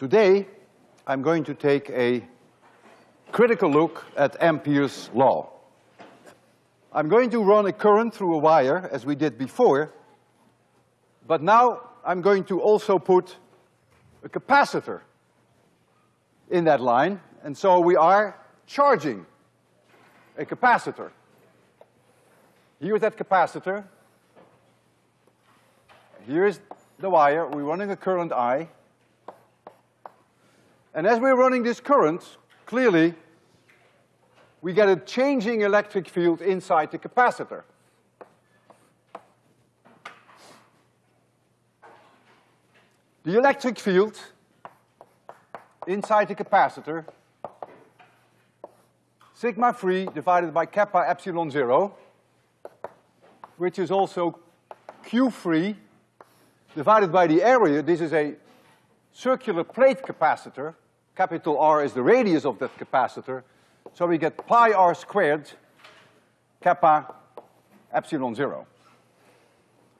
Today, I'm going to take a critical look at Ampere's law. I'm going to run a current through a wire, as we did before, but now I'm going to also put a capacitor in that line, and so we are charging a capacitor. Here's that capacitor. Here's the wire, we're running a current I. And as we're running this current, clearly, we get a changing electric field inside the capacitor. The electric field inside the capacitor, sigma free divided by kappa epsilon zero, which is also Q free divided by the area, this is a circular plate capacitor, capital R is the radius of that capacitor, so we get pi r squared kappa epsilon zero.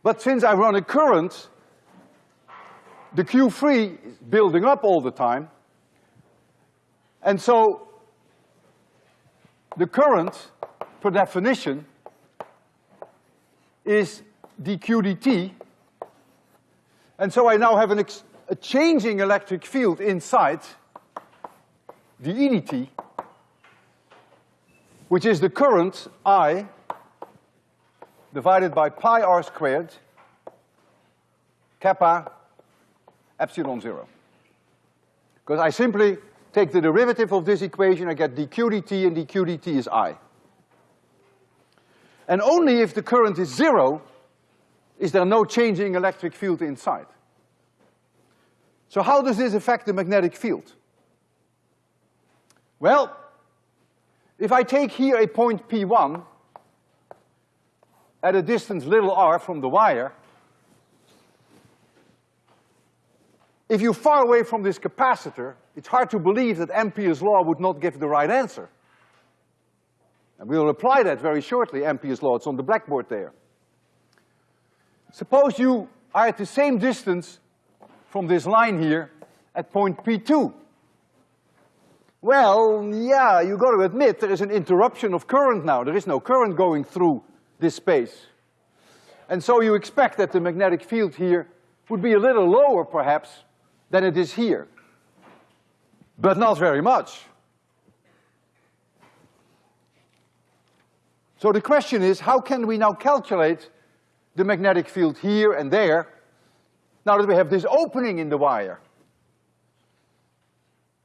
But since I run a current, the Q free is building up all the time, and so the current, per definition, is dq dt, and so I now have an a changing electric field inside dE dt, which is the current I divided by pi r squared kappa epsilon zero. Because I simply take the derivative of this equation, I get dq dt, and dq dt is I. And only if the current is zero is there no changing electric field inside. So how does this affect the magnetic field? Well, if I take here a point P1 at a distance little r from the wire, if you're far away from this capacitor, it's hard to believe that Ampere's law would not give the right answer. And we'll apply that very shortly, Ampere's law, it's on the blackboard there. Suppose you are at the same distance from this line here at point P2. Well, yeah, you gotta admit there is an interruption of current now. There is no current going through this space. And so you expect that the magnetic field here would be a little lower perhaps than it is here. But not very much. So the question is, how can we now calculate the magnetic field here and there, now that we have this opening in the wire.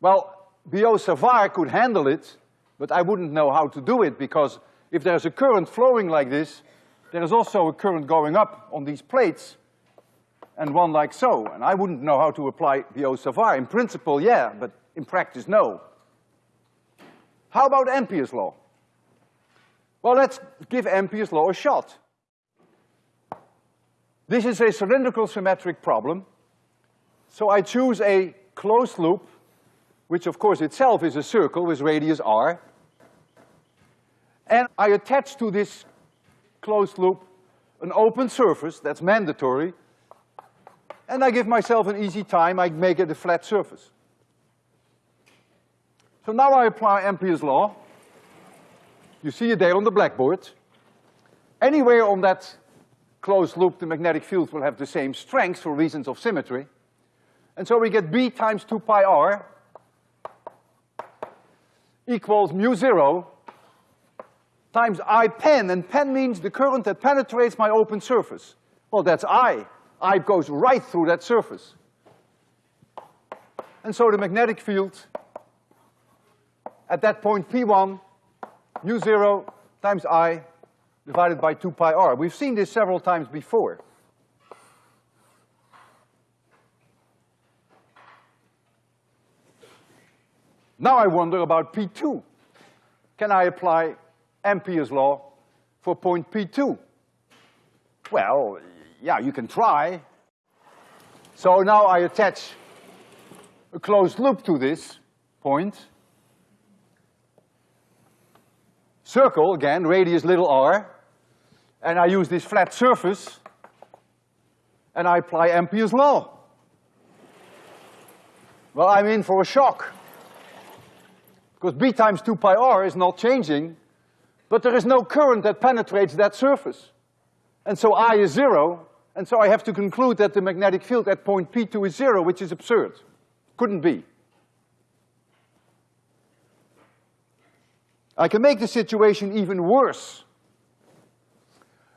Well, Biot-Savart could handle it, but I wouldn't know how to do it because if there's a current flowing like this, there is also a current going up on these plates and one like so, and I wouldn't know how to apply Biot-Savart. In principle, yeah, but in practice, no. How about Ampere's law? Well, let's give Ampere's law a shot. This is a cylindrical symmetric problem. So I choose a closed loop, which of course itself is a circle with radius r. And I attach to this closed loop an open surface, that's mandatory, and I give myself an easy time, I make it a flat surface. So now I apply Ampere's law. You see it there on the blackboard. Anywhere on that closed loop, the magnetic field will have the same strength for reasons of symmetry. And so we get B times two pi r equals mu zero times I pen, and pen means the current that penetrates my open surface. Well, that's I. I goes right through that surface. And so the magnetic field at that point P1, mu zero times I divided by two pi r. We've seen this several times before. Now I wonder about P2. Can I apply Ampere's law for point P2? Well, yeah, you can try. So now I attach a closed loop to this point. Circle, again, radius little r and I use this flat surface, and I apply Ampere's law. well, I'm in for a shock. Because B times two pi r is not changing, but there is no current that penetrates that surface. And so I is zero, and so I have to conclude that the magnetic field at point P2 is zero, which is absurd. Couldn't be. I can make the situation even worse.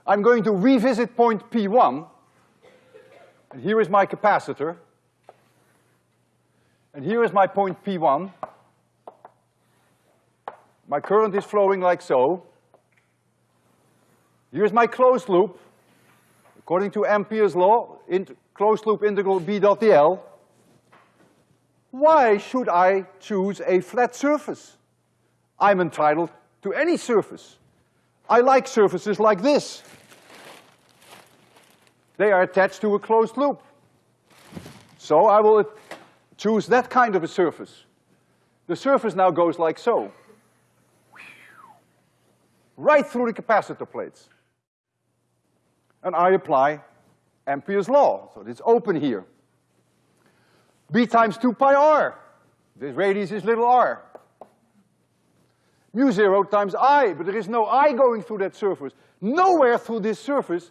I'm going to revisit point P1, and here is my capacitor, and here is my point P1. My current is flowing like so. Here's my closed loop. According to Ampere's law, closed loop integral B dot dl. Why should I choose a flat surface? I'm entitled to any surface. I like surfaces like this. They are attached to a closed loop. So I will choose that kind of a surface. The surface now goes like so. Right through the capacitor plates. And I apply Ampere's law, so it's open here. B times two pi r. This radius is little r mu zero times I, but there is no I going through that surface. Nowhere through this surface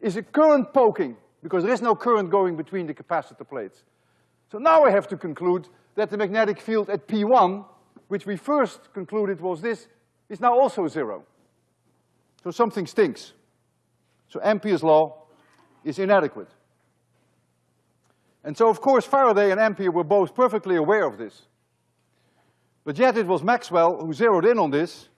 is a current poking, because there is no current going between the capacitor plates. So now I have to conclude that the magnetic field at P1, which we first concluded was this, is now also zero. So something stinks. So Ampere's law is inadequate. And so of course Faraday and Ampere were both perfectly aware of this. But yet it was Maxwell who zeroed in on this,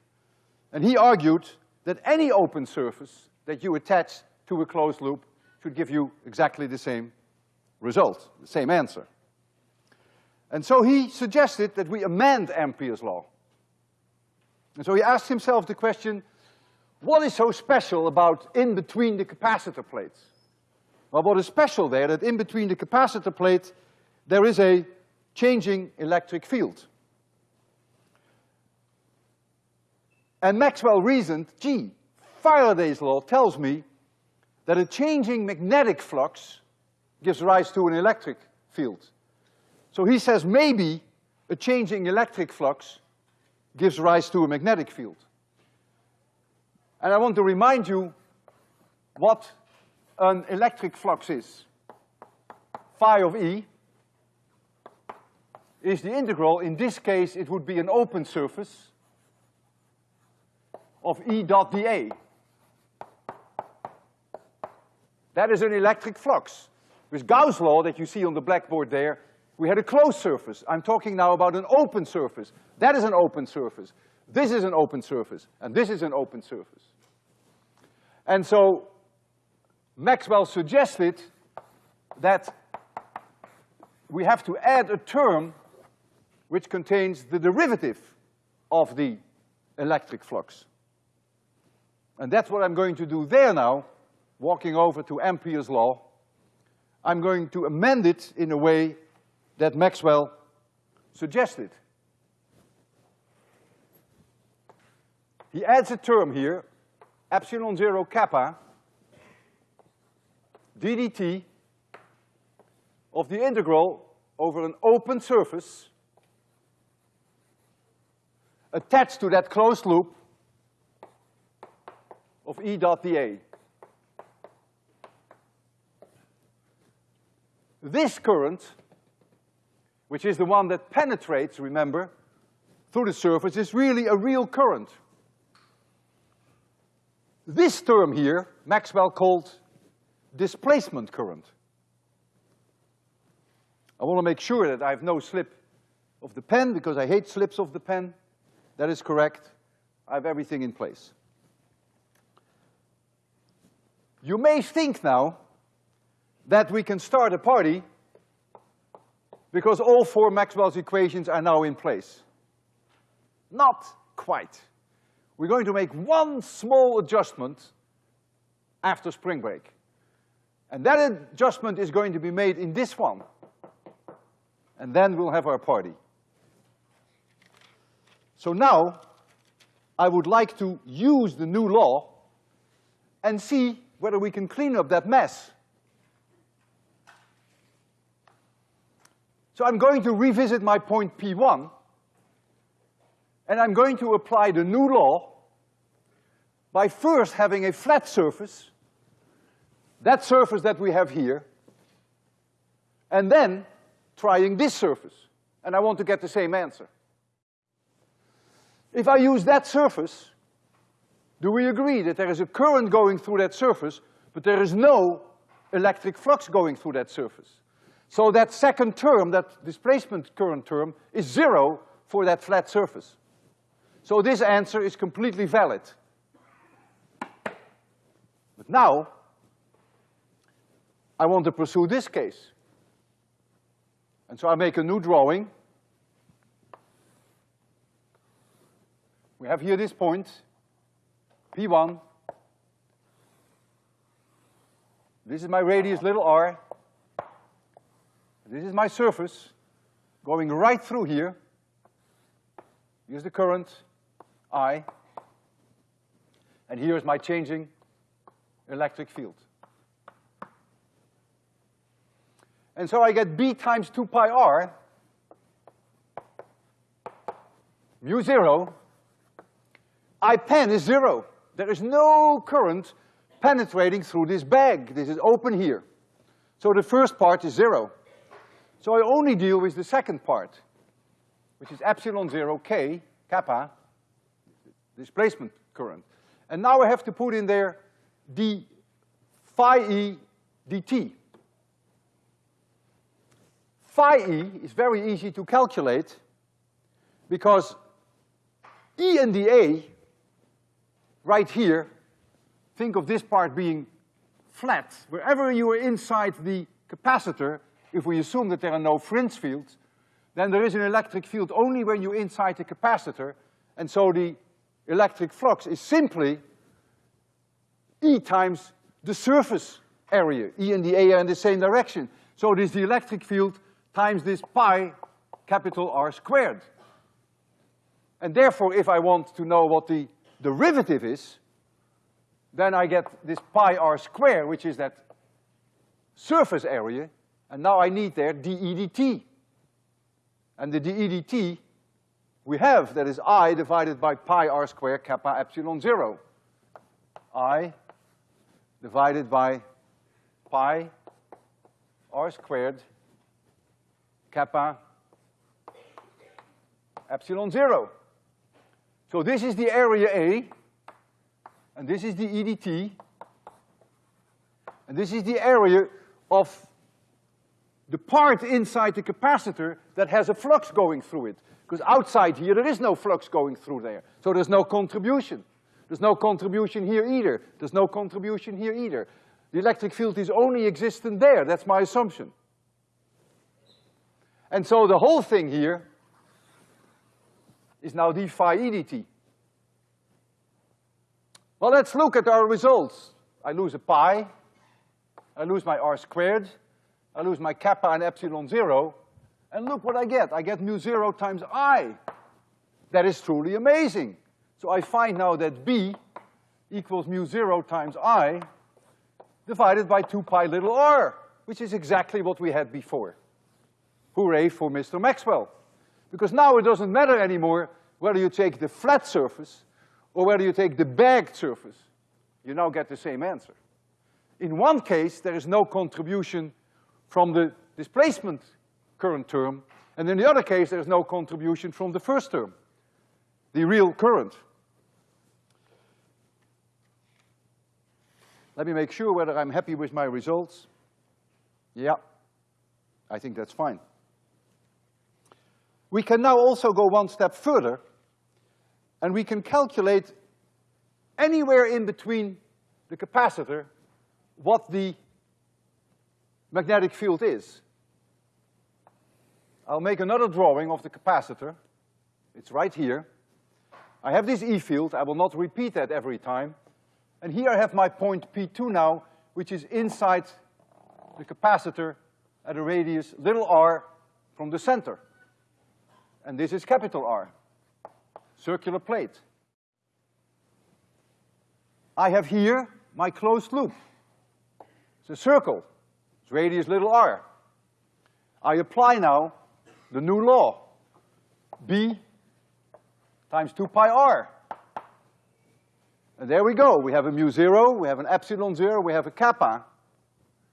and he argued that any open surface that you attach to a closed loop should give you exactly the same result, the same answer. And so he suggested that we amend Ampere's law. And so he asked himself the question, what is so special about in between the capacitor plates? Well, what is special there, that in between the capacitor plate, there is a changing electric field. And Maxwell reasoned, gee, Faraday's law tells me that a changing magnetic flux gives rise to an electric field. So he says maybe a changing electric flux gives rise to a magnetic field. And I want to remind you what an electric flux is. Phi of E is the integral, in this case it would be an open surface, of E dot dA. That is an electric flux. With Gauss' law that you see on the blackboard there, we had a closed surface. I'm talking now about an open surface. That is an open surface. This is an open surface, and this is an open surface. And so Maxwell suggested that we have to add a term which contains the derivative of the electric flux. And that's what I'm going to do there now, walking over to Ampere's law. I'm going to amend it in a way that Maxwell suggested. He adds a term here, epsilon zero kappa, ddt of the integral over an open surface attached to that closed loop of E dot dA. This current, which is the one that penetrates, remember, through the surface, is really a real current. This term here, Maxwell called displacement current. I want to make sure that I have no slip of the pen, because I hate slips of the pen. That is correct. I have everything in place. You may think now that we can start a party because all four Maxwell's equations are now in place. Not quite. We're going to make one small adjustment after spring break. And that adjustment is going to be made in this one. And then we'll have our party. So now, I would like to use the new law and see whether we can clean up that mess. So I'm going to revisit my point P1, and I'm going to apply the new law by first having a flat surface, that surface that we have here, and then trying this surface, and I want to get the same answer. If I use that surface, do we agree that there is a current going through that surface, but there is no electric flux going through that surface? So that second term, that displacement current term, is zero for that flat surface. So this answer is completely valid. But now, I want to pursue this case. And so I make a new drawing. We have here this point, P1. This is my radius little r. This is my surface going right through here. Here's the current, I. And here's my changing electric field. And so I get B times two pi R, mu zero, I pen is zero. There is no current penetrating through this bag. This is open here. So the first part is zero. So I only deal with the second part, which is epsilon zero K, kappa, displacement current. And now I have to put in there d phi e dt. Phi e is very easy to calculate because E and dA, right here, think of this part being flat. Wherever you are inside the capacitor, if we assume that there are no fringe fields, then there is an electric field only when you're inside the capacitor, and so the electric flux is simply E times the surface area. E and the A are in the same direction. So it is the electric field times this pi capital R squared. And therefore, if I want to know what the derivative is, then I get this pi R squared, which is that surface area, and now I need there dE dt. And the dE dt we have, that is I divided by pi R squared kappa epsilon zero. I divided by pi r squared kappa epsilon zero. So this is the area A, and this is dE dt, and this is the area of the part inside the capacitor that has a flux going through it. Because outside here, there is no flux going through there, so there's no contribution. There's no contribution here either. There's no contribution here either. The electric field is only existent there, that's my assumption. And so the whole thing here is now d phi e dt. Well, let's look at our results. I lose a pi, I lose my r squared, I lose my kappa and epsilon zero, and look what I get. I get mu zero times I. That is truly amazing. So I find now that B equals mu zero times I divided by two pi little r, which is exactly what we had before. Hooray for Mr. Maxwell. Because now it doesn't matter anymore whether you take the flat surface or whether you take the bagged surface. You now get the same answer. In one case, there is no contribution from the displacement current term, and in the other case, there is no contribution from the first term the real current. Let me make sure whether I'm happy with my results. Yeah, I think that's fine. We can now also go one step further, and we can calculate anywhere in between the capacitor what the magnetic field is. I'll make another drawing of the capacitor. It's right here. I have this E field, I will not repeat that every time. And here I have my point P2 now, which is inside the capacitor at a radius little r from the center. And this is capital R, circular plate. I have here my closed loop. It's a circle, it's radius little r. I apply now the new law. B times two pi r. And there we go. We have a mu zero, we have an epsilon zero, we have a kappa.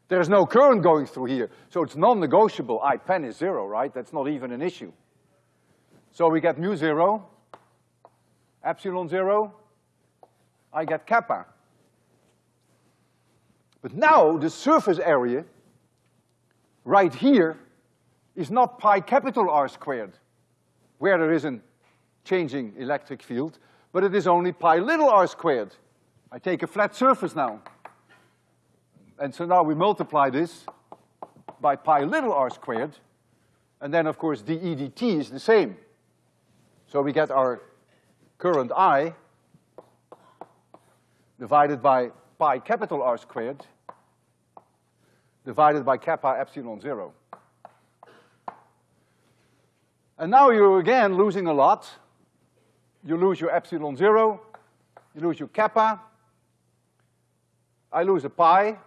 There's no current going through here, so it's non-negotiable. I pen is zero, right? That's not even an issue. So we get mu zero, epsilon zero, I get kappa. But now the surface area right here is not pi capital R squared, where there is a changing electric field, but it is only pi little r squared. I take a flat surface now. And so now we multiply this by pi little r squared, and then of course dE dt is the same. So we get our current I divided by pi capital R squared divided by kappa epsilon zero. And now you're again losing a lot. You lose your epsilon zero, you lose your kappa, I lose a pi.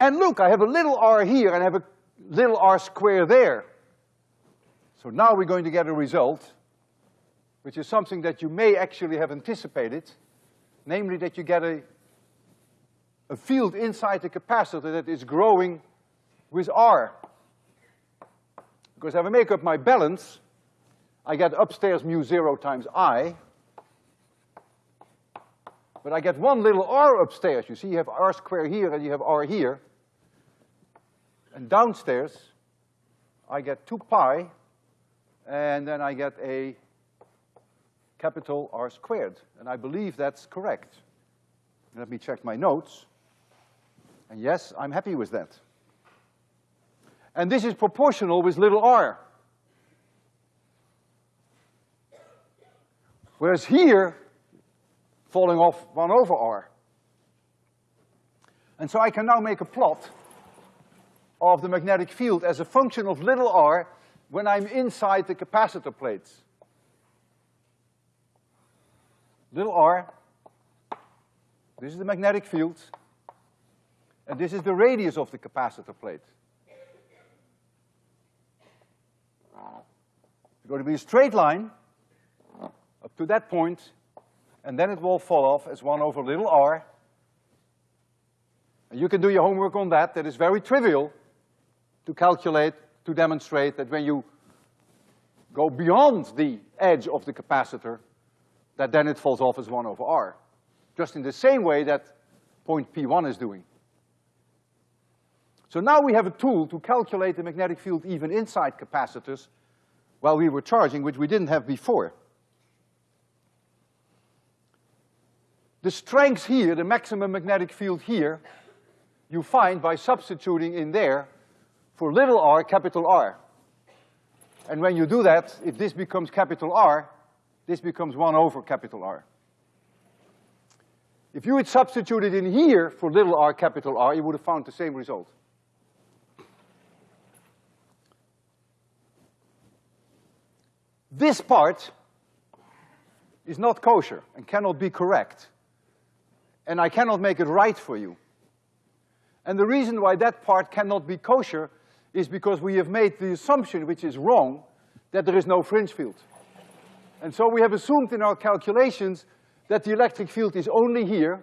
And look, I have a little r here and I have a little r square there. So now we're going to get a result, which is something that you may actually have anticipated, namely that you get a, a field inside the capacitor that is growing with R. Because if I make up my balance, I get upstairs mu zero times I, but I get one little r upstairs. You see, you have r squared here and you have r here. And downstairs, I get two pi, and then I get a capital R squared. And I believe that's correct. Let me check my notes. And yes, I'm happy with that. And this is proportional with little r. Whereas here, falling off one over r. And so I can now make a plot of the magnetic field as a function of little r when I'm inside the capacitor plates. Little r, this is the magnetic field, and this is the radius of the capacitor plate. It's going to be a straight line up to that point, and then it will fall off as one over little r. And you can do your homework on that. That is very trivial to calculate, to demonstrate that when you go beyond the edge of the capacitor, that then it falls off as one over r. Just in the same way that point P1 is doing. So now we have a tool to calculate the magnetic field even inside capacitors while we were charging, which we didn't have before. The strength here, the maximum magnetic field here, you find by substituting in there for little r, capital R. And when you do that, if this becomes capital R, this becomes one over capital R. If you had substituted in here for little r, capital R, you would have found the same result. This part is not kosher and cannot be correct. And I cannot make it right for you. And the reason why that part cannot be kosher is because we have made the assumption, which is wrong, that there is no fringe field. And so we have assumed in our calculations that the electric field is only here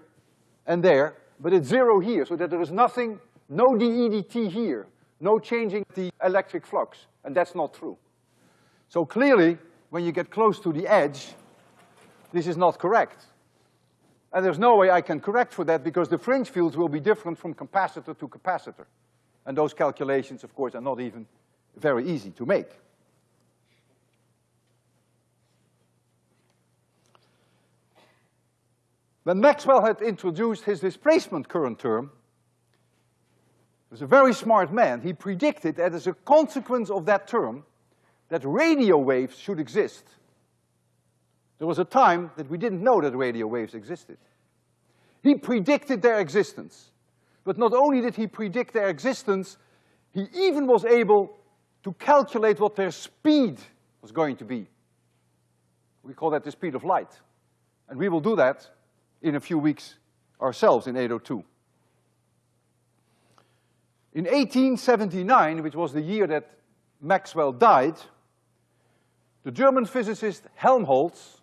and there, but it's zero here, so that there is nothing, no dE dt here, no changing the electric flux, and that's not true. So clearly, when you get close to the edge, this is not correct. And there's no way I can correct for that because the fringe fields will be different from capacitor to capacitor. And those calculations, of course, are not even very easy to make. When Maxwell had introduced his displacement current term, he was a very smart man. He predicted that as a consequence of that term, that radio waves should exist. There was a time that we didn't know that radio waves existed. He predicted their existence. But not only did he predict their existence, he even was able to calculate what their speed was going to be. We call that the speed of light. And we will do that in a few weeks ourselves in 802. In 1879, which was the year that Maxwell died, the German physicist Helmholtz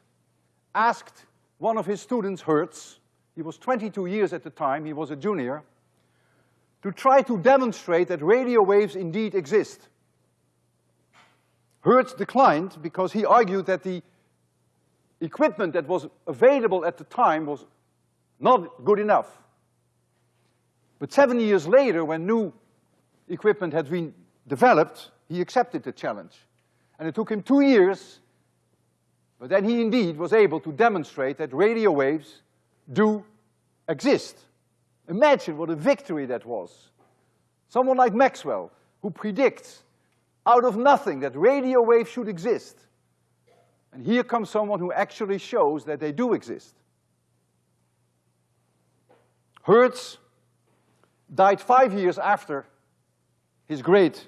asked one of his students, Hertz, he was 22 years at the time, he was a junior, to try to demonstrate that radio waves indeed exist. Hertz declined because he argued that the equipment that was available at the time was not good enough. But seven years later, when new equipment had been developed, he accepted the challenge. And it took him two years, but then he indeed was able to demonstrate that radio waves do exist. Imagine what a victory that was. Someone like Maxwell, who predicts out of nothing that radio waves should exist. And here comes someone who actually shows that they do exist. Hertz died five years after his great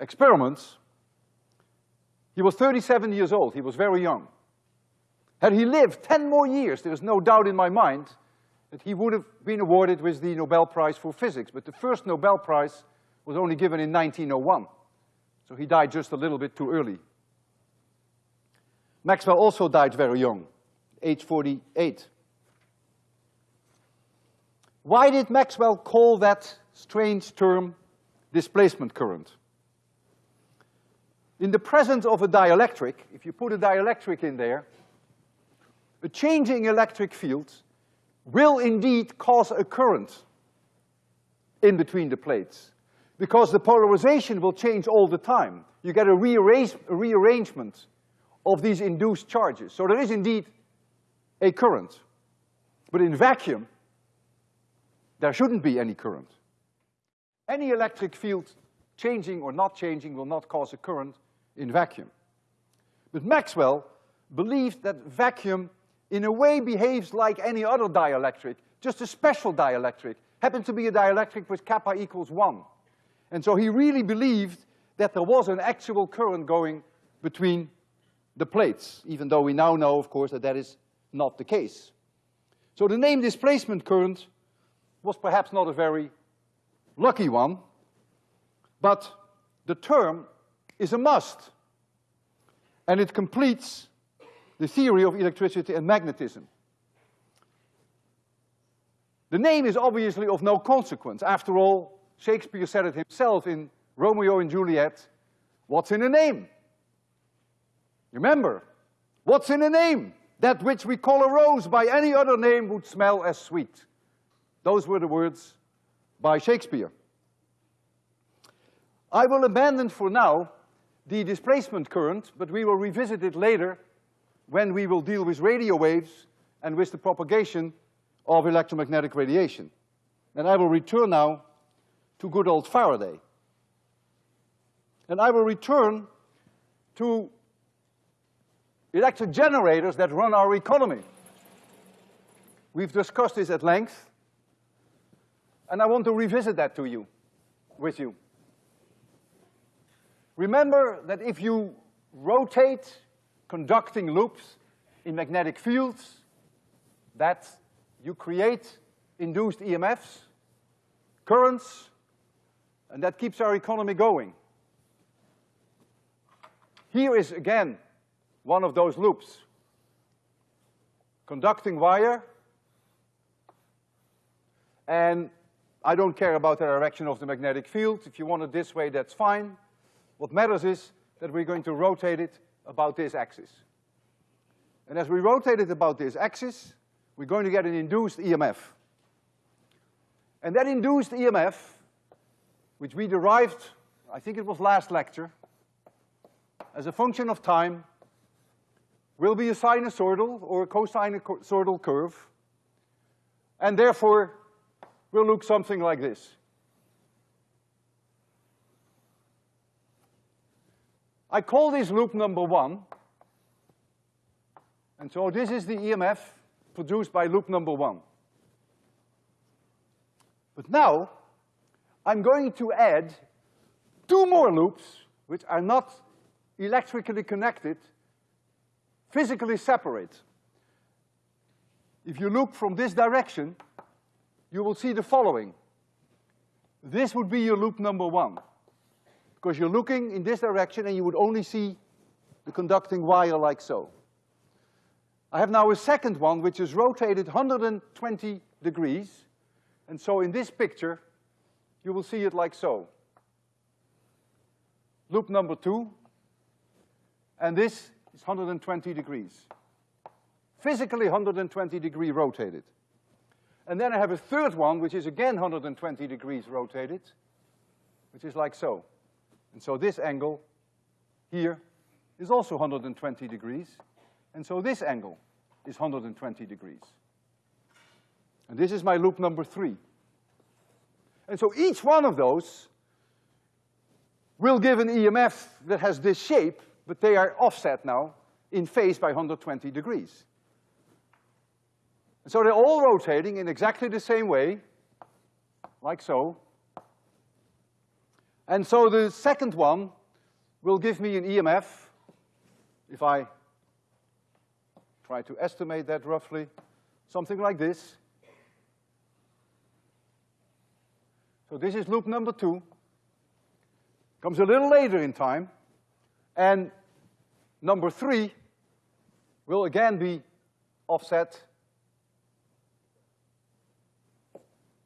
experiments. He was 37 years old, he was very young. Had he lived 10 more years, there is no doubt in my mind that he would have been awarded with the Nobel Prize for Physics. But the first Nobel Prize was only given in 1901. So he died just a little bit too early. Maxwell also died very young, age 48. Why did Maxwell call that strange term displacement current? In the presence of a dielectric, if you put a dielectric in there, a changing electric field will indeed cause a current in between the plates because the polarization will change all the time. You get a, rearrange, a rearrangement of these induced charges. So there is indeed a current. But in vacuum, there shouldn't be any current. Any electric field changing or not changing will not cause a current in vacuum. But Maxwell believed that vacuum in a way behaves like any other dielectric, just a special dielectric, happened to be a dielectric with kappa equals one. And so he really believed that there was an actual current going between the plates, even though we now know, of course, that that is not the case. So the name displacement current was perhaps not a very lucky one, but the term is a must. And it completes the theory of electricity and magnetism. The name is obviously of no consequence. After all, Shakespeare said it himself in Romeo and Juliet, what's in a name? Remember, what's in a name? That which we call a rose by any other name would smell as sweet. Those were the words by Shakespeare. I will abandon for now the displacement current, but we will revisit it later when we will deal with radio waves and with the propagation of electromagnetic radiation. And I will return now to good old Faraday. And I will return to electric generators that run our economy. We've discussed this at length, and I want to revisit that to you, with you. Remember that if you rotate conducting loops in magnetic fields that you create induced EMFs, currents, and that keeps our economy going. Here is again one of those loops. Conducting wire, and I don't care about the direction of the magnetic field. If you want it this way, that's fine. What matters is that we're going to rotate it about this axis. And as we rotate it about this axis, we're going to get an induced EMF. And that induced EMF, which we derived, I think it was last lecture, as a function of time, will be a sinusoidal or a cosinusoidal curve, and therefore will look something like this. I call this loop number one. And so this is the EMF produced by loop number one. But now, I'm going to add two more loops which are not electrically connected, physically separate. If you look from this direction, you will see the following. this would be your loop number one. Because you're looking in this direction and you would only see the conducting wire like so. I have now a second one which is rotated 120 degrees. And so in this picture, you will see it like so. Loop number two, and this is 120 degrees. Physically 120 degree rotated. And then I have a third one, which is again 120 degrees rotated, which is like so. And so this angle here is also 120 degrees. And so this angle is 120 degrees. And this is my loop number three. And so each one of those will give an EMF that has this shape, but they are offset now in phase by 120 degrees. And so they're all rotating in exactly the same way, like so. And so the second one will give me an EMF, if I try to estimate that roughly, something like this. So this is loop number two. Comes a little later in time. And number three will again be offset.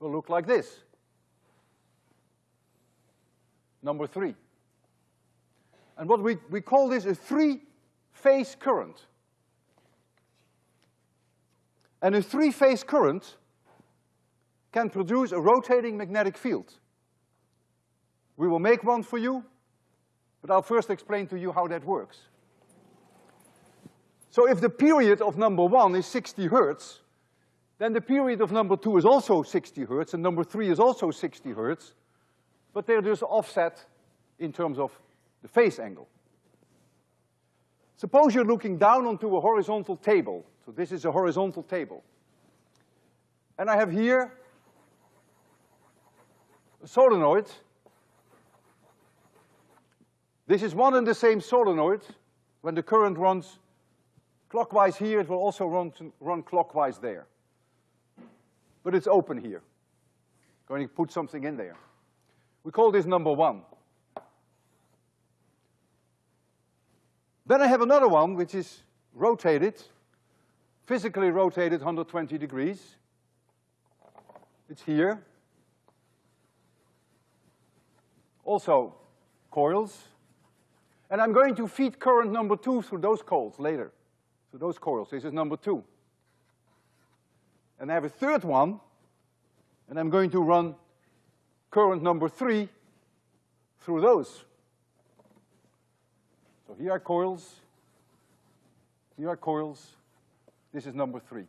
Will look like this. Number three. And what we, we call this a three-phase current. And a three-phase current can produce a rotating magnetic field. We will make one for you, but I'll first explain to you how that works. So if the period of number one is sixty hertz, then the period of number two is also sixty hertz, and number three is also sixty hertz, but they're just offset in terms of the phase angle. Suppose you're looking down onto a horizontal table. So this is a horizontal table. And I have here a solenoid. This is one and the same solenoid. When the current runs clockwise here, it will also run, run clockwise there. But it's open here. Going to put something in there. We call this number one. Then I have another one which is rotated, physically rotated 120 degrees. It's here. also coils. And I'm going to feed current number two through those coils later, through those coils. This is number two. And I have a third one, and I'm going to run current number three through those. So here are coils, here are coils, this is number three.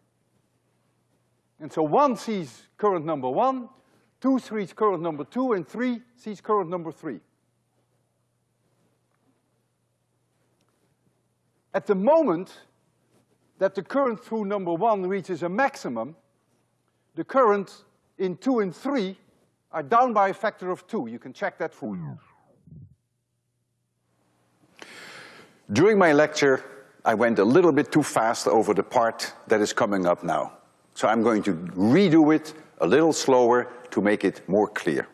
And so one sees current number one, Two sees current number two, and three sees current number three. At the moment that the current through number one reaches a maximum, the current in two and three are down by a factor of two. You can check that for you. During my lecture, I went a little bit too fast over the part that is coming up now. So I'm going to redo it a little slower to make it more clear.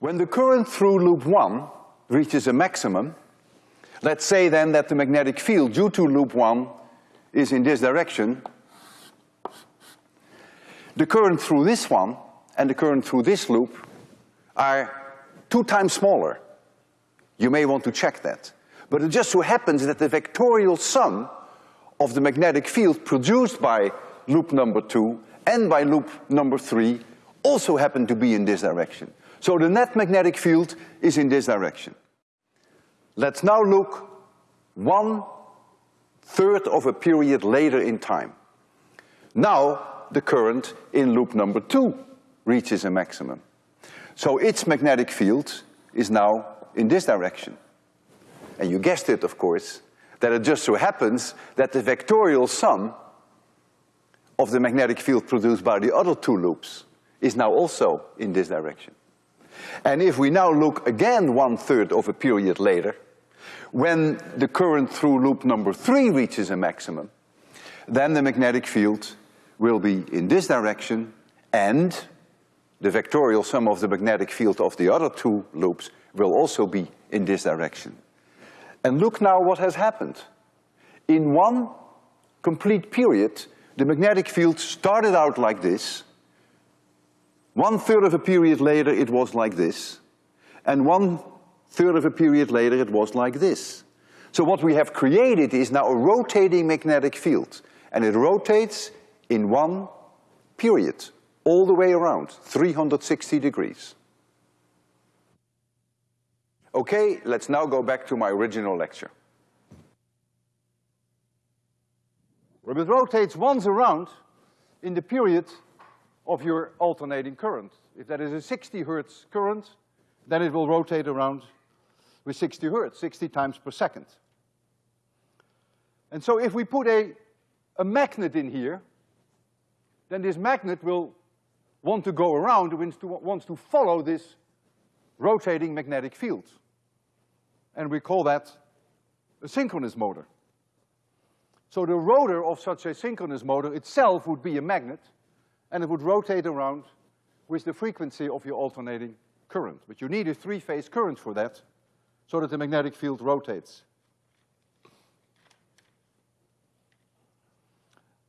When the current through loop one reaches a maximum, let's say then that the magnetic field due to loop one is in this direction, the current through this one and the current through this loop are two times smaller. You may want to check that. But it just so happens that the vectorial sum of the magnetic field produced by loop number two and by loop number three also happen to be in this direction. So the net magnetic field is in this direction. Let's now look one third of a period later in time. Now the current in loop number two reaches a maximum. So its magnetic field is now in this direction. And you guessed it, of course, that it just so happens that the vectorial sum of the magnetic field produced by the other two loops is now also in this direction. And if we now look again one-third of a period later, when the current through loop number three reaches a maximum, then the magnetic field will be in this direction and the vectorial sum of the magnetic field of the other two loops will also be in this direction. And look now what has happened. In one complete period, the magnetic field started out like this. One third of a period later, it was like this. And one third of a period later, it was like this. So what we have created is now a rotating magnetic field. And it rotates in one period, all the way around, 360 degrees. Okay, let's now go back to my original lecture. Well, it rotates once around in the period of your alternating current. If that is a 60 hertz current, then it will rotate around with 60 hertz, 60 times per second. And so if we put a, a magnet in here, then this magnet will want to go around, wants to, wants to follow this rotating magnetic field. And we call that a synchronous motor. So the rotor of such a synchronous motor itself would be a magnet, and it would rotate around with the frequency of your alternating current. But you need a three-phase current for that, so that the magnetic field rotates.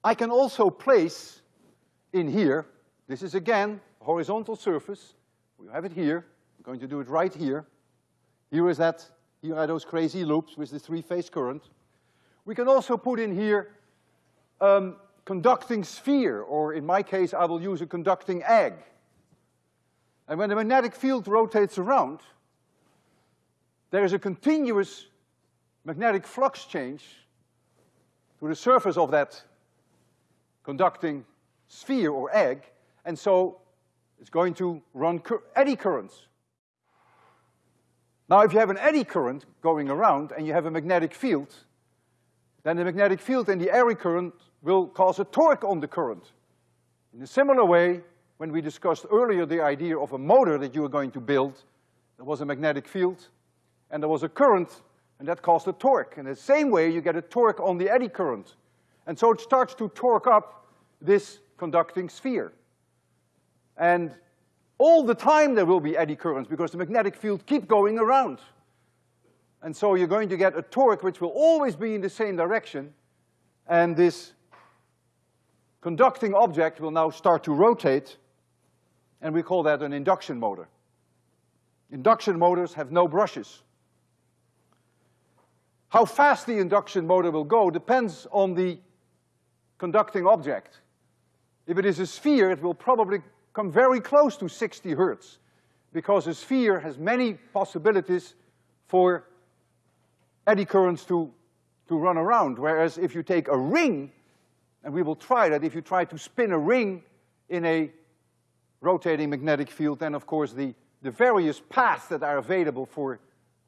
I can also place in here, this is again a horizontal surface, we have it here, I'm going to do it right here. Here is that, here are those crazy loops with the three-phase current. We can also put in here um, conducting sphere, or in my case, I will use a conducting egg. And when the magnetic field rotates around, there is a continuous magnetic flux change to the surface of that conducting sphere or egg, and so it's going to run cur eddy currents. Now, if you have an eddy current going around and you have a magnetic field, then the magnetic field and the eddy current will cause a torque on the current. In a similar way, when we discussed earlier the idea of a motor that you were going to build, there was a magnetic field and there was a current and that caused a torque. In the same way, you get a torque on the eddy current. And so it starts to torque up this conducting sphere. And all the time there will be eddy currents because the magnetic field keep going around. And so you're going to get a torque which will always be in the same direction, and this conducting object will now start to rotate, and we call that an induction motor. Induction motors have no brushes. How fast the induction motor will go depends on the conducting object. If it is a sphere, it will probably come very close to 60 hertz, because a sphere has many possibilities for eddy currents to, to run around. Whereas if you take a ring, and we will try that, if you try to spin a ring in a rotating magnetic field, then of course the, the various paths that are available for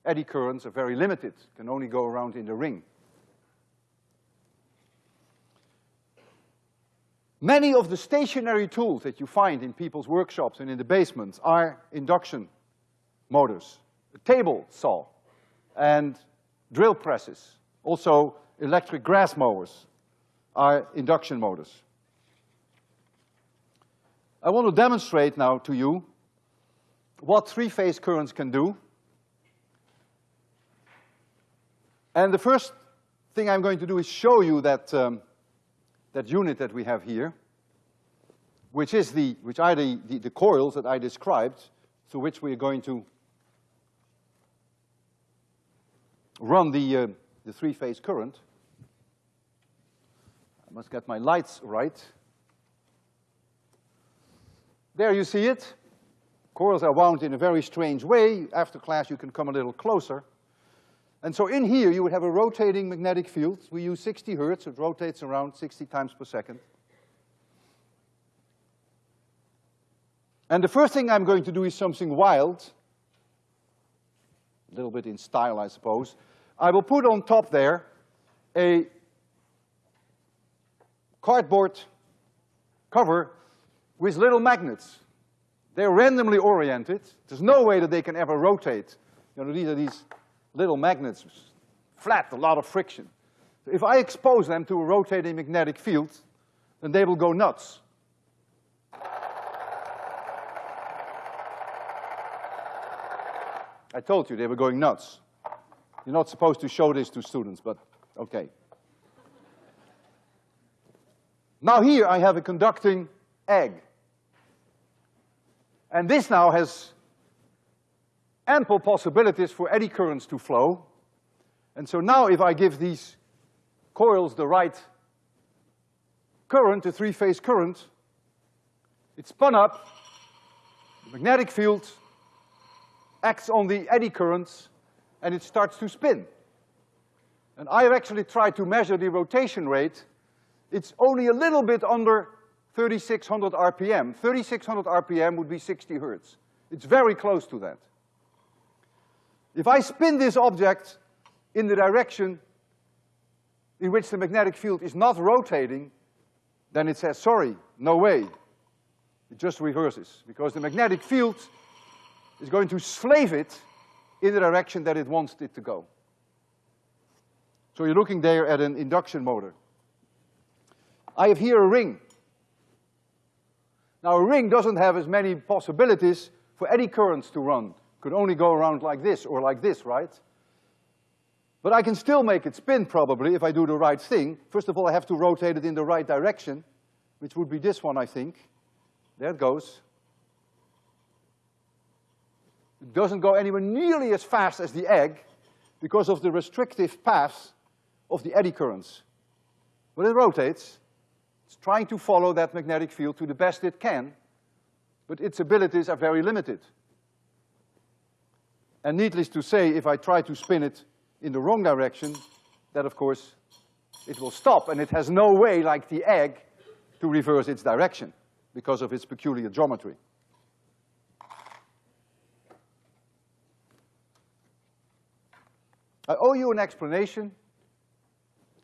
eddy currents are very limited, can only go around in the ring. Many of the stationary tools that you find in people's workshops and in the basements are induction motors. A table saw and drill presses, also electric grass mowers are induction motors. I want to demonstrate now to you what three-phase currents can do. And the first thing I'm going to do is show you that, um, that unit that we have here, which is the, which are the, the, the coils that I described, through which we are going to run the, uh, the three-phase current. I must get my lights right. There you see it. Coils are wound in a very strange way. After class, you can come a little closer. And so in here, you would have a rotating magnetic field. We use 60 hertz. It rotates around 60 times per second. And the first thing I'm going to do is something wild. A little bit in style, I suppose. I will put on top there a cardboard cover with little magnets. They're randomly oriented. There's no way that they can ever rotate. You know, these are these little magnets, flat, a lot of friction. If I expose them to a rotating magnetic field, then they will go nuts. I told you they were going nuts. You're not supposed to show this to students, but okay. Now here I have a conducting egg. And this now has ample possibilities for eddy currents to flow. And so now if I give these coils the right current, the three-phase current, it's spun up, the magnetic field acts on the eddy currents, and it starts to spin. And I've actually tried to measure the rotation rate. It's only a little bit under 3600 RPM. 3600 RPM would be 60 hertz. It's very close to that. If I spin this object in the direction in which the magnetic field is not rotating, then it says, sorry, no way. It just reverses, because the magnetic field is going to slave it in the direction that it wants it to go. So you're looking there at an induction motor. I have here a ring. Now a ring doesn't have as many possibilities for eddy currents to run. Could only go around like this or like this, right? But I can still make it spin probably if I do the right thing. First of all, I have to rotate it in the right direction, which would be this one, I think. There it goes. It doesn't go anywhere nearly as fast as the egg because of the restrictive paths of the eddy currents. But it rotates. It's trying to follow that magnetic field to the best it can, but its abilities are very limited. And needless to say, if I try to spin it in the wrong direction, that of course, it will stop, and it has no way, like the egg, to reverse its direction because of its peculiar geometry. I owe you an explanation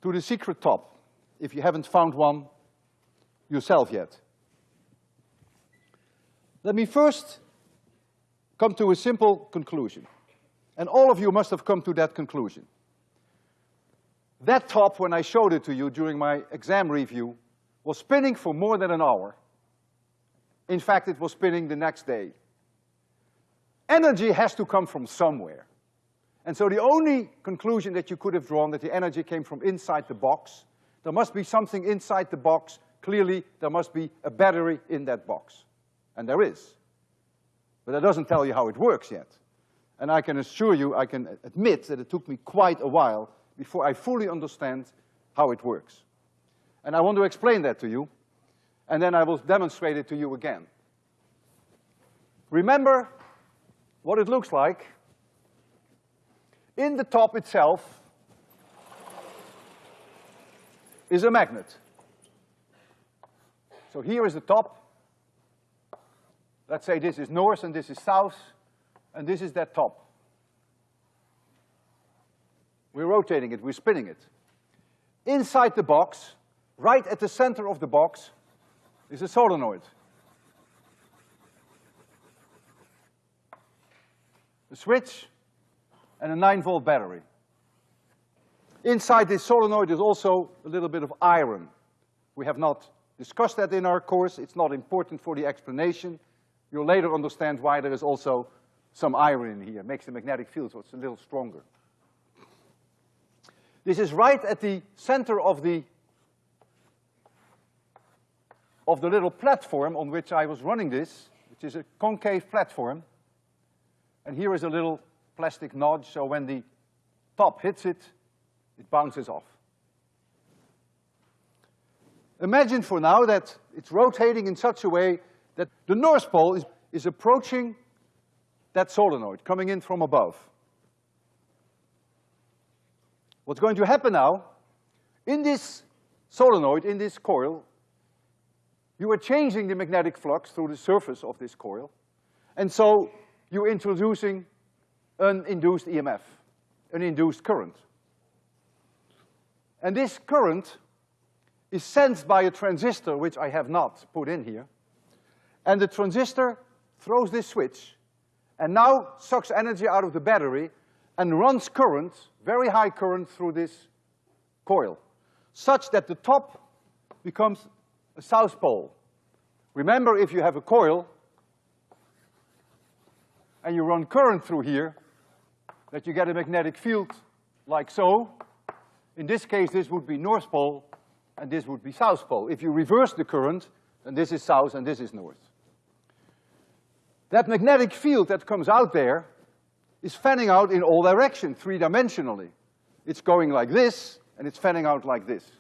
to the secret top, if you haven't found one yourself yet. Let me first come to a simple conclusion. And all of you must have come to that conclusion. That top, when I showed it to you during my exam review, was spinning for more than an hour. In fact, it was spinning the next day. Energy has to come from somewhere. And so the only conclusion that you could have drawn that the energy came from inside the box, there must be something inside the box, clearly there must be a battery in that box. And there is. But that doesn't tell you how it works yet. And I can assure you, I can admit that it took me quite a while before I fully understand how it works. And I want to explain that to you, and then I will demonstrate it to you again. Remember what it looks like. In the top itself is a magnet. So here is the top. Let's say this is north and this is south and this is that top. We're rotating it, we're spinning it. Inside the box, right at the center of the box, is a solenoid. A switch and a nine volt battery. Inside this solenoid is also a little bit of iron. We have not discussed that in our course, it's not important for the explanation. You'll later understand why there is also some iron in here, makes the magnetic field so it's a little stronger. This is right at the center of the of the little platform on which I was running this, which is a concave platform. And here is a little plastic notch, so when the top hits it, it bounces off. Imagine for now that it's rotating in such a way that the North Pole is, is approaching that solenoid coming in from above. What's going to happen now, in this solenoid, in this coil, you are changing the magnetic flux through the surface of this coil, and so you're introducing an induced EMF, an induced current. And this current is sensed by a transistor, which I have not put in here, and the transistor throws this switch, and now sucks energy out of the battery and runs current, very high current through this coil, such that the top becomes a south pole. Remember, if you have a coil and you run current through here, that you get a magnetic field like so. In this case, this would be north pole, and this would be south pole. If you reverse the current, then this is south and this is north. That magnetic field that comes out there is fanning out in all directions, three-dimensionally. It's going like this, and it's fanning out like this.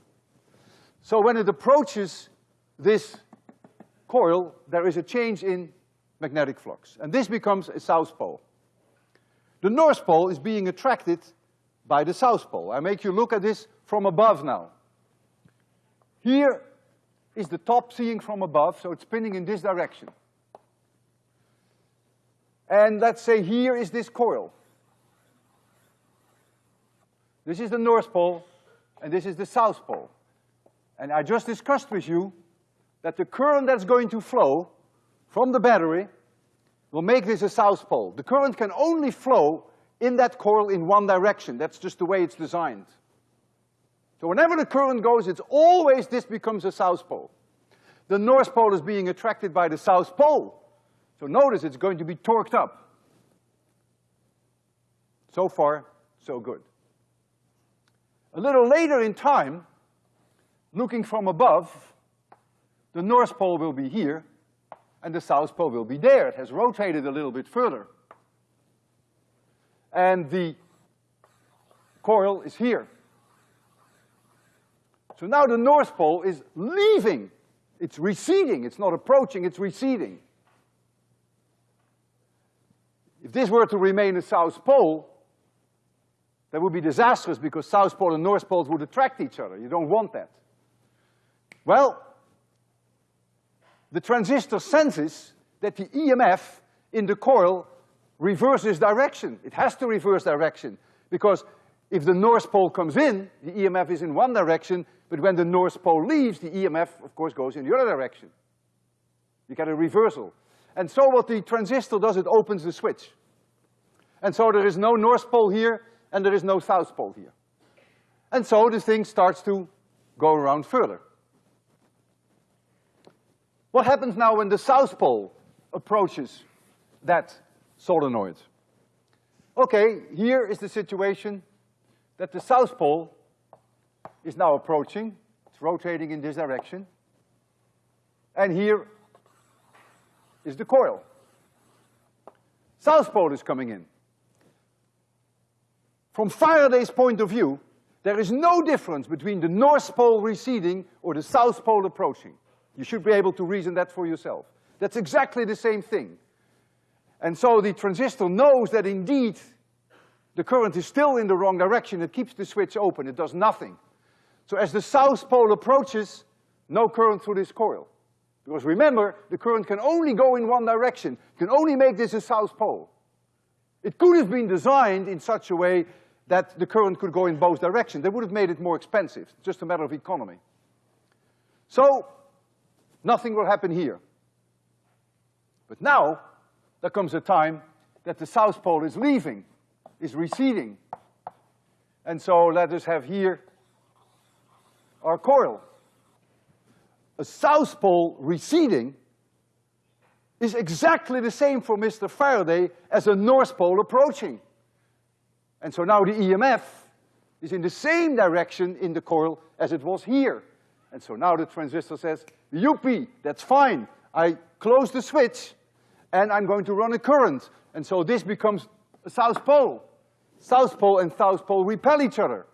So when it approaches this coil, there is a change in magnetic flux, and this becomes a south pole. The north pole is being attracted by the south pole. I make you look at this from above now. Here is the top seeing from above, so it's spinning in this direction. And let's say here is this coil. This is the north pole, and this is the south pole. And I just discussed with you that the current that's going to flow from the battery will make this a south pole. The current can only flow in that coil in one direction. That's just the way it's designed. So whenever the current goes, it's always this becomes a south pole. The north pole is being attracted by the south pole. So notice it's going to be torqued up. So far, so good. A little later in time, looking from above, the north pole will be here, and the south pole will be there. It has rotated a little bit further. And the coil is here. So now the north pole is leaving. It's receding, it's not approaching, it's receding. If this were to remain a south pole, that would be disastrous because south pole and north poles would attract each other. You don't want that. Well, the transistor senses that the EMF in the coil reverses direction. It has to reverse direction because if the north pole comes in, the EMF is in one direction, but when the north pole leaves, the EMF, of course, goes in the other direction. You get a reversal. And so what the transistor does, it opens the switch. And so there is no north pole here, and there is no south pole here. And so the thing starts to go around further. What happens now when the south pole approaches that solenoid? Okay, here is the situation that the south pole is now approaching. It's rotating in this direction. And here is the coil. South pole is coming in. From Faraday's point of view, there is no difference between the north pole receding or the south pole approaching. You should be able to reason that for yourself. That's exactly the same thing. And so the transistor knows that indeed the current is still in the wrong direction. It keeps the switch open. It does nothing. So as the south pole approaches, no current through this coil. Because remember, the current can only go in one direction. Can only make this a south pole. It could have been designed in such a way that the current could go in both directions. They would have made it more expensive. Just a matter of economy. So, nothing will happen here. But now, there comes a time that the south pole is leaving is receding. And so let us have here our coil. A south pole receding is exactly the same for Mr. Faraday as a north pole approaching. And so now the EMF is in the same direction in the coil as it was here. And so now the transistor says, "Yuppie, that's fine. I close the switch and I'm going to run a current. And so this becomes a south pole. South pole and south pole repel each other.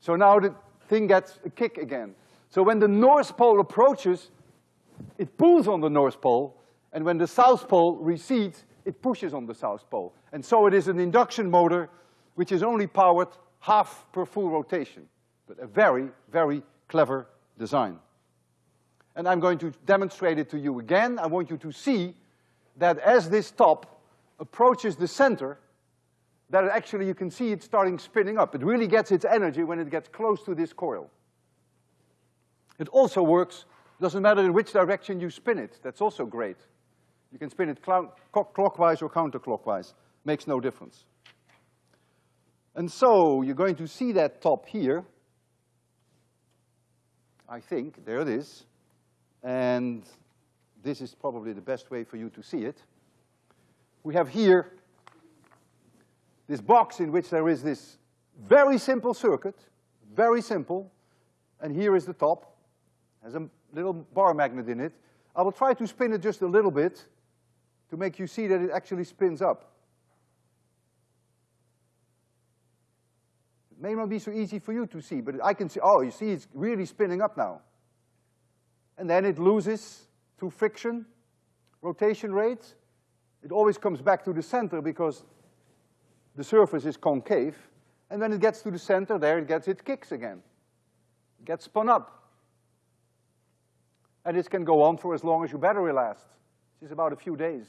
So now the thing gets a kick again. So when the north pole approaches, it pulls on the north pole, and when the south pole recedes, it pushes on the south pole. And so it is an induction motor which is only powered half per full rotation, but a very, very clever design. And I'm going to demonstrate it to you again. I want you to see that as this top approaches the center, that actually you can see it starting spinning up. It really gets its energy when it gets close to this coil. It also works, doesn't matter in which direction you spin it, that's also great. You can spin it clockwise or counterclockwise, makes no difference. And so, you're going to see that top here. I think, there it is. And this is probably the best way for you to see it. We have here this box in which there is this very simple circuit, very simple, and here is the top, has a little bar magnet in it. I will try to spin it just a little bit to make you see that it actually spins up. May not be so easy for you to see, but I can see, oh, you see it's really spinning up now. And then it loses through friction, rotation rate. It always comes back to the center because the surface is concave. And when it gets to the center, there it gets its kicks again. It gets spun up. And this can go on for as long as your battery lasts, which is about a few days.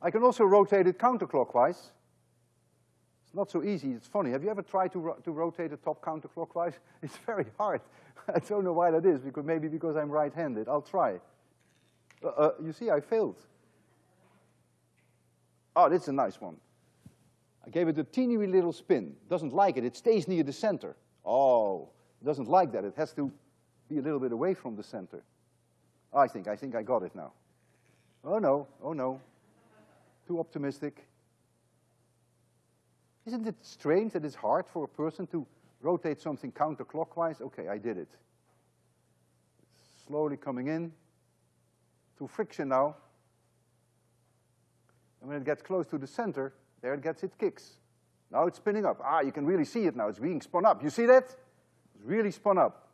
I can also rotate it counterclockwise. Not so easy, it's funny. Have you ever tried to, ro to rotate the top counterclockwise? It's very hard. I don't know why that is, because maybe because I'm right-handed. I'll try. Uh, uh, you see, I failed. Oh, this is a nice one. I gave it a teeny little spin. Doesn't like it, it stays near the center. Oh, it doesn't like that, it has to be a little bit away from the center. I think, I think I got it now. Oh no, oh no. Too optimistic. Isn't it strange that it's hard for a person to rotate something counterclockwise? Okay, I did it. slowly coming in, through friction now. And when it gets close to the center, there it gets its kicks. Now it's spinning up. Ah, you can really see it now. It's being spun up. You see that? It's really spun up.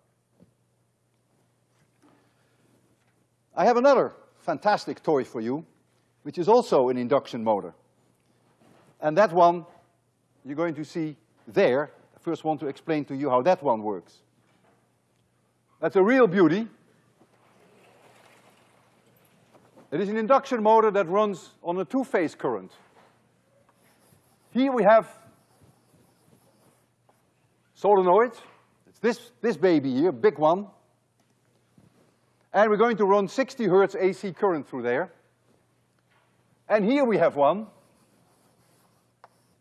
I have another fantastic toy for you, which is also an induction motor. And that one you're going to see there. I first want to explain to you how that one works. That's a real beauty. It is an induction motor that runs on a two-phase current. Here we have solenoid. It's this, this baby here, big one. And we're going to run 60 hertz AC current through there. And here we have one,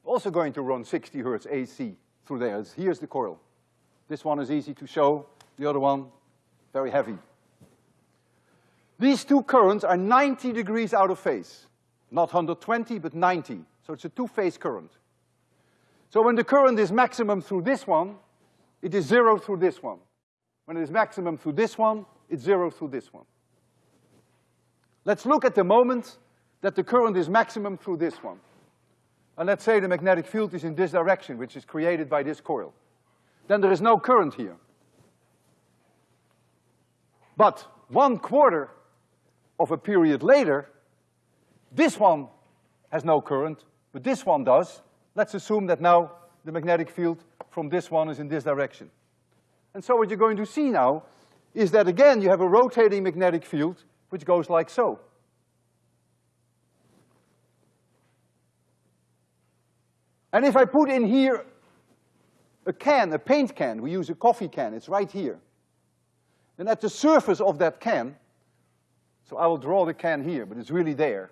also going to run 60 hertz AC through there. Here's the coil. This one is easy to show, the other one, very heavy. These two currents are 90 degrees out of phase. Not 120, but 90. So it's a two-phase current. So when the current is maximum through this one, it is zero through this one. When it is maximum through this one, it's zero through this one. Let's look at the moment that the current is maximum through this one. And let's say the magnetic field is in this direction, which is created by this coil. Then there is no current here. But one quarter of a period later, this one has no current, but this one does. Let's assume that now the magnetic field from this one is in this direction. And so what you're going to see now is that again you have a rotating magnetic field which goes like so. And if I put in here a can, a paint can, we use a coffee can, it's right here. And at the surface of that can, so I will draw the can here, but it's really there.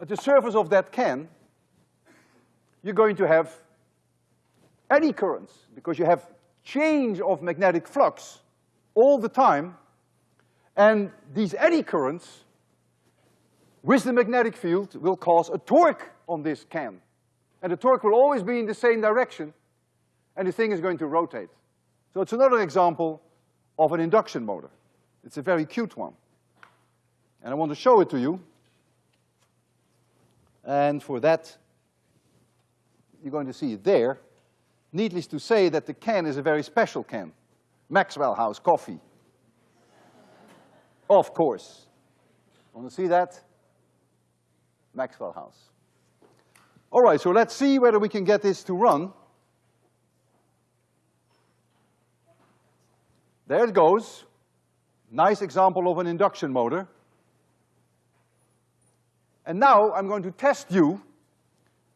At the surface of that can, you're going to have eddy currents, because you have change of magnetic flux all the time, and these eddy currents with the magnetic field will cause a torque on this can. And the torque will always be in the same direction, and the thing is going to rotate. So it's another example of an induction motor. It's a very cute one. And I want to show it to you. And for that, you're going to see it there. Needless to say that the can is a very special can. Maxwell House coffee. of course. Want to see that? Maxwell House. All right, so let's see whether we can get this to run. There it goes. Nice example of an induction motor. And now I'm going to test you.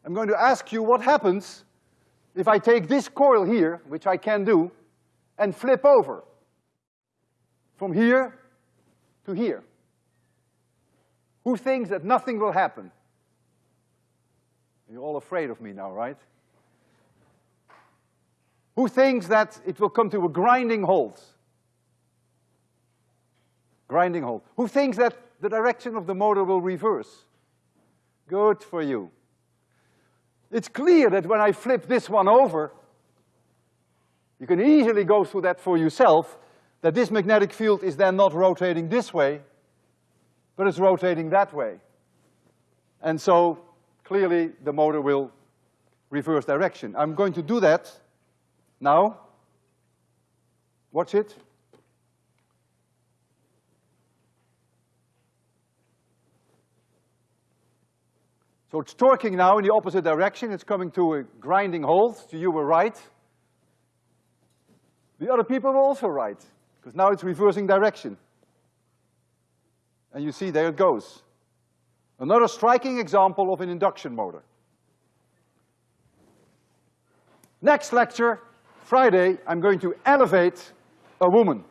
I'm going to ask you what happens if I take this coil here, which I can do, and flip over from here to here. Who thinks that nothing will happen? You're all afraid of me now, right? Who thinks that it will come to a grinding halt? Grinding halt. Who thinks that the direction of the motor will reverse? Good for you. It's clear that when I flip this one over, you can easily go through that for yourself, that this magnetic field is then not rotating this way, but it's rotating that way. And so, clearly, the motor will reverse direction. I'm going to do that now. Watch it. So it's torquing now in the opposite direction. It's coming to a grinding halt. So you were right. The other people were also right, because now it's reversing direction. And you see, there it goes. Another striking example of an induction motor. Next lecture, Friday, I'm going to elevate a woman.